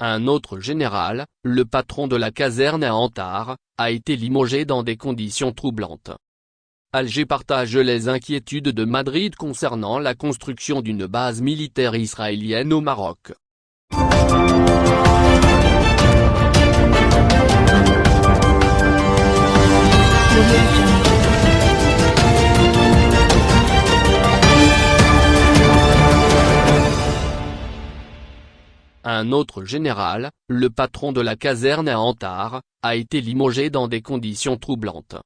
Un autre général, le patron de la caserne à Antar, a été limogé dans des conditions troublantes. Alger partage les inquiétudes de Madrid concernant la construction d'une base militaire israélienne au Maroc. Un autre général, le patron de la caserne à Antar, a été limogé dans des conditions troublantes.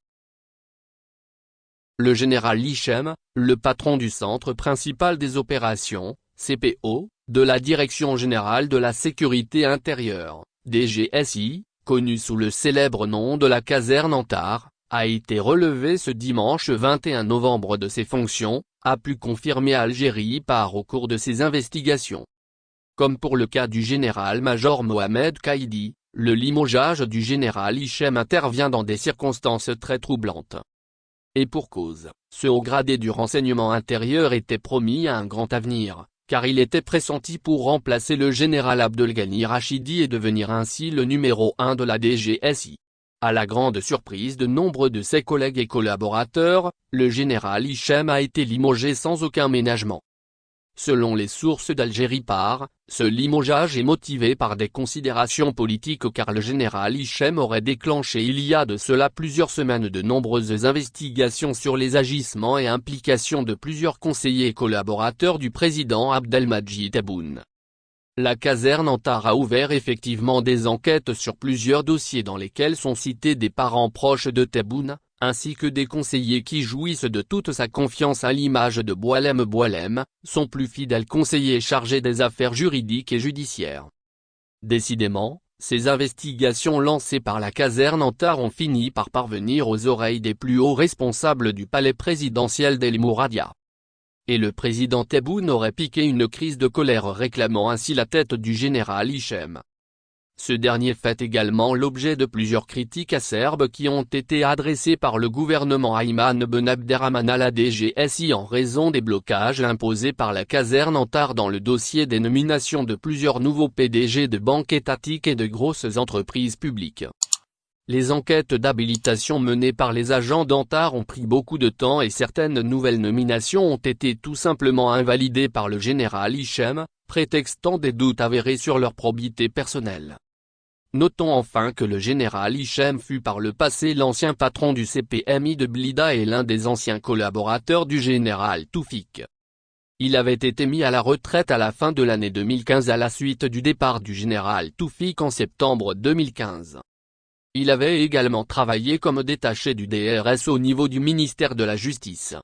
Le général Lichem, le patron du Centre principal des opérations, CPO, de la Direction générale de la sécurité intérieure, DGSI, connu sous le célèbre nom de la caserne Antar, a été relevé ce dimanche 21 novembre de ses fonctions, a pu confirmer Algérie par au cours de ses investigations. Comme pour le cas du général-major Mohamed Kaidi, le limogeage du général Hichem intervient dans des circonstances très troublantes. Et pour cause, ce haut gradé du renseignement intérieur était promis à un grand avenir, car il était pressenti pour remplacer le général Abdelghani Rachidi et devenir ainsi le numéro 1 de la DGSI. À la grande surprise de nombre de ses collègues et collaborateurs, le général Hichem a été limogé sans aucun ménagement. Selon les sources d'Algérie par, ce limogeage est motivé par des considérations politiques car le général Hichem aurait déclenché il y a de cela plusieurs semaines de nombreuses investigations sur les agissements et implications de plusieurs conseillers et collaborateurs du président Abdelmadjid Tebboune. La caserne Antar a ouvert effectivement des enquêtes sur plusieurs dossiers dans lesquels sont cités des parents proches de Tebboune, ainsi que des conseillers qui jouissent de toute sa confiance à l'image de Boilem Boilem, son plus fidèle conseiller chargé des affaires juridiques et judiciaires. Décidément, ces investigations lancées par la caserne Antar ont fini par parvenir aux oreilles des plus hauts responsables du palais présidentiel d'El Mouradia. Et le président Tebboune aurait piqué une crise de colère réclamant ainsi la tête du général Hichem. Ce dernier fait également l'objet de plusieurs critiques acerbes qui ont été adressées par le gouvernement Ayman Ben Abderrahman à la DGSI en raison des blocages imposés par la caserne Antar dans le dossier des nominations de plusieurs nouveaux PDG de banques étatiques et de grosses entreprises publiques. Les enquêtes d'habilitation menées par les agents d'Antar ont pris beaucoup de temps et certaines nouvelles nominations ont été tout simplement invalidées par le général Hichem, prétextant des doutes avérés sur leur probité personnelle. Notons enfin que le général Hichem fut par le passé l'ancien patron du CPMI de Blida et l'un des anciens collaborateurs du général Toufik. Il avait été mis à la retraite à la fin de l'année 2015 à la suite du départ du général Toufik en septembre 2015. Il avait également travaillé comme détaché du DRS au niveau du ministère de la Justice.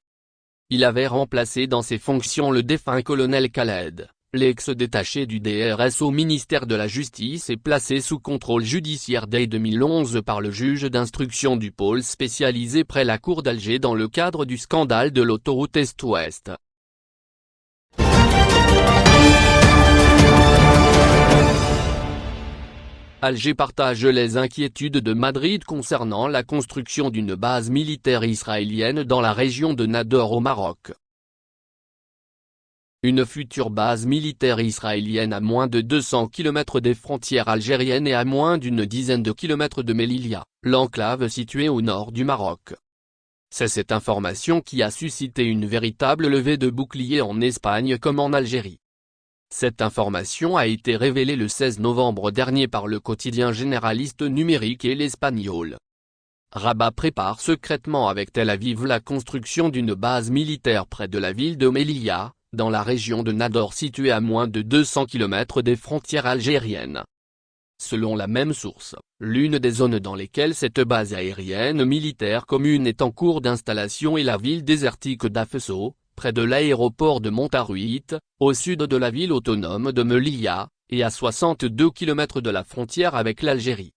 Il avait remplacé dans ses fonctions le défunt colonel Khaled. L'ex-détaché du DRS au ministère de la Justice est placé sous contrôle judiciaire dès 2011 par le juge d'instruction du pôle spécialisé près la cour d'Alger dans le cadre du scandale de l'autoroute Est-Ouest. Alger partage les inquiétudes de Madrid concernant la construction d'une base militaire israélienne dans la région de Nador au Maroc. Une future base militaire israélienne à moins de 200 km des frontières algériennes et à moins d'une dizaine de kilomètres de Melilla, l'enclave située au nord du Maroc. C'est cette information qui a suscité une véritable levée de boucliers en Espagne comme en Algérie. Cette information a été révélée le 16 novembre dernier par le quotidien généraliste numérique et l'Espagnol. Rabat prépare secrètement avec Tel Aviv la construction d'une base militaire près de la ville de Melilla, dans la région de Nador située à moins de 200 km des frontières algériennes. Selon la même source, l'une des zones dans lesquelles cette base aérienne militaire commune est en cours d'installation est la ville désertique d'Afesso, près de l'aéroport de Montaruit, au sud de la ville autonome de Melilla, et à 62 km de la frontière avec l'Algérie.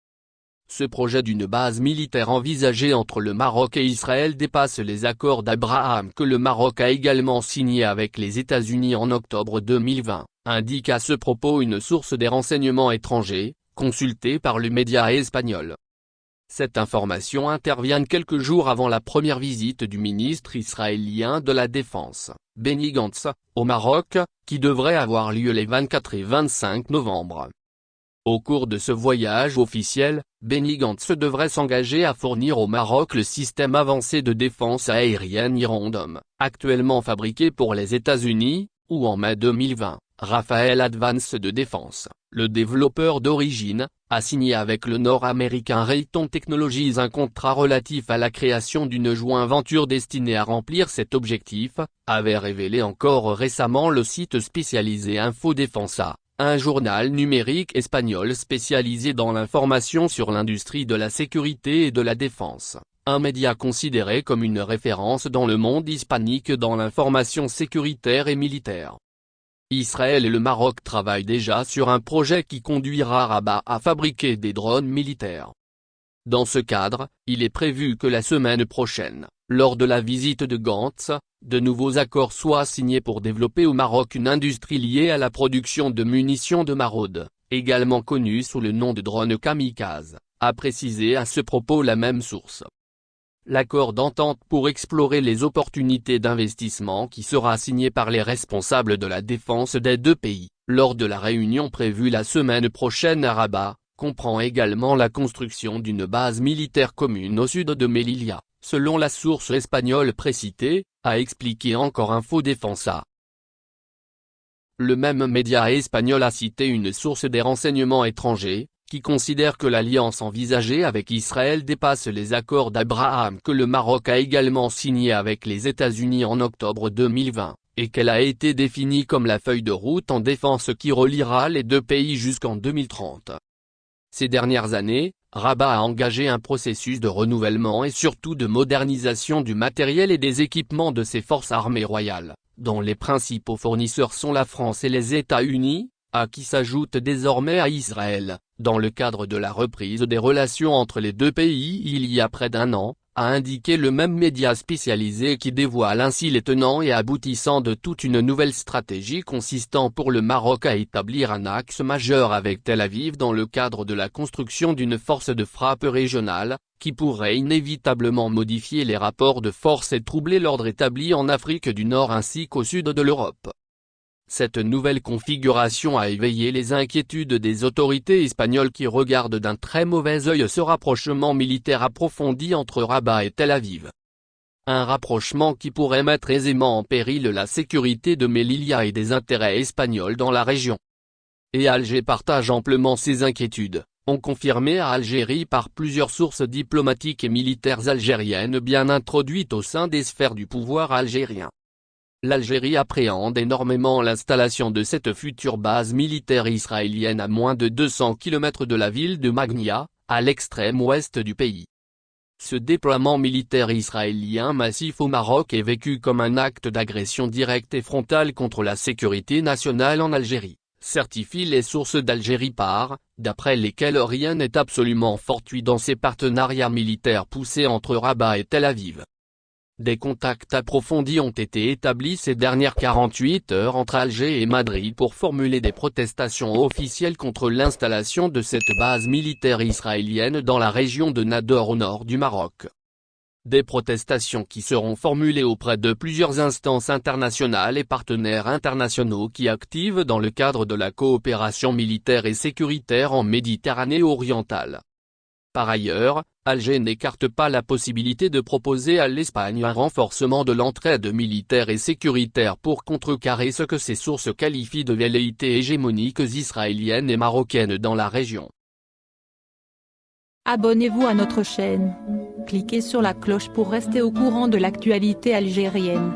Ce projet d'une base militaire envisagée entre le Maroc et Israël dépasse les accords d'Abraham que le Maroc a également signé avec les États-Unis en octobre 2020, indique à ce propos une source des renseignements étrangers, consultée par le média espagnol. Cette information intervient quelques jours avant la première visite du ministre israélien de la Défense, Benny Gantz, au Maroc, qui devrait avoir lieu les 24 et 25 novembre. Au cours de ce voyage officiel, Benny Gantz devrait s'engager à fournir au Maroc le système avancé de défense aérienne Hirondom, actuellement fabriqué pour les États-Unis, ou en mai 2020, Raphaël Advance de Défense, le développeur d'origine, a signé avec le nord-américain Rayton Technologies un contrat relatif à la création d'une joint venture destinée à remplir cet objectif, avait révélé encore récemment le site spécialisé Infodefensa un journal numérique espagnol spécialisé dans l'information sur l'industrie de la sécurité et de la défense, un média considéré comme une référence dans le monde hispanique dans l'information sécuritaire et militaire. Israël et le Maroc travaillent déjà sur un projet qui conduira Rabat à fabriquer des drones militaires. Dans ce cadre, il est prévu que la semaine prochaine, lors de la visite de Gantz, de nouveaux accords soient signés pour développer au Maroc une industrie liée à la production de munitions de maraude, également connue sous le nom de drone kamikaze, a précisé à ce propos la même source. L'accord d'entente pour explorer les opportunités d'investissement qui sera signé par les responsables de la défense des deux pays, lors de la réunion prévue la semaine prochaine à Rabat, comprend également la construction d'une base militaire commune au sud de Melilla selon la source espagnole précitée, a expliqué encore Info Defensa. Le même média espagnol a cité une source des renseignements étrangers, qui considère que l'alliance envisagée avec Israël dépasse les accords d'Abraham que le Maroc a également signé avec les États-Unis en octobre 2020, et qu'elle a été définie comme la feuille de route en défense qui reliera les deux pays jusqu'en 2030. Ces dernières années, Rabat a engagé un processus de renouvellement et surtout de modernisation du matériel et des équipements de ses forces armées royales, dont les principaux fournisseurs sont la France et les États-Unis, à qui s'ajoute désormais à Israël, dans le cadre de la reprise des relations entre les deux pays il y a près d'un an, a indiqué le même média spécialisé qui dévoile ainsi les tenants et aboutissants de toute une nouvelle stratégie consistant pour le Maroc à établir un axe majeur avec Tel Aviv dans le cadre de la construction d'une force de frappe régionale, qui pourrait inévitablement modifier les rapports de force et troubler l'ordre établi en Afrique du Nord ainsi qu'au sud de l'Europe. Cette nouvelle configuration a éveillé les inquiétudes des autorités espagnoles qui regardent d'un très mauvais œil ce rapprochement militaire approfondi entre Rabat et Tel Aviv. Un rapprochement qui pourrait mettre aisément en péril la sécurité de Melilla et des intérêts espagnols dans la région. Et Alger partage amplement ces inquiétudes, ont confirmé à Algérie par plusieurs sources diplomatiques et militaires algériennes bien introduites au sein des sphères du pouvoir algérien. L'Algérie appréhende énormément l'installation de cette future base militaire israélienne à moins de 200 km de la ville de Magnia, à l'extrême ouest du pays. Ce déploiement militaire israélien massif au Maroc est vécu comme un acte d'agression directe et frontale contre la sécurité nationale en Algérie, certifient les sources d'Algérie par, d'après lesquelles rien n'est absolument fortuit dans ces partenariats militaires poussés entre Rabat et Tel Aviv. Des contacts approfondis ont été établis ces dernières 48 heures entre Alger et Madrid pour formuler des protestations officielles contre l'installation de cette base militaire israélienne dans la région de Nador au nord du Maroc. Des protestations qui seront formulées auprès de plusieurs instances internationales et partenaires internationaux qui activent dans le cadre de la coopération militaire et sécuritaire en Méditerranée orientale. Par ailleurs, Alger n'écarte pas la possibilité de proposer à l'Espagne un renforcement de l'entraide militaire et sécuritaire pour contrecarrer ce que ces sources qualifient de velléités hégémoniques israéliennes et marocaines dans la région. Abonnez-vous à notre chaîne. Cliquez sur la cloche pour rester au courant de l'actualité algérienne.